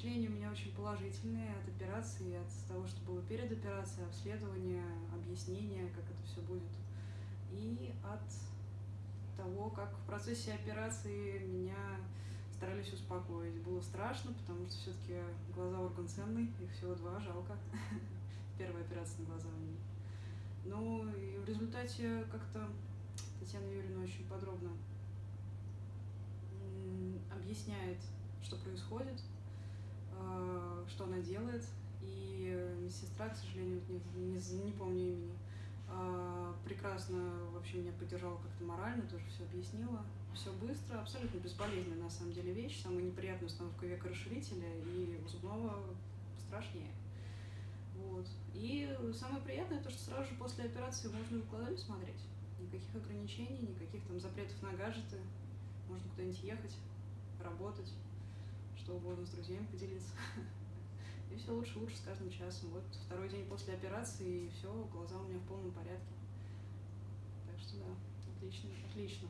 впечатления у меня очень положительные от операции, от того, что было перед операцией, обследования, объяснения, как это все будет. И от того, как в процессе операции меня старались успокоить. Было страшно, потому что все-таки глаза орган ценный, их всего два, жалко. Первая операция на глаза у меня. Ну и в результате как-то Татьяна Юрьевна очень подробно объясняет, что происходит, делает. И медсестра, к сожалению, не, не, не помню имени, э, прекрасно вообще меня поддержала как-то морально, тоже все объяснила. Все быстро, абсолютно безполезная на самом деле вещь. Самая неприятная установка века расширителя и у зубного страшнее. Вот. И самое приятное то, что сразу же после операции можно в глазами смотреть. Никаких ограничений, никаких там запретов на гаджеты. Можно куда-нибудь ехать, работать, что угодно с друзьями поделиться. И все лучше лучше с каждым часом. Вот второй день после операции, и все, глаза у меня в полном порядке. Так что да, отлично, отлично.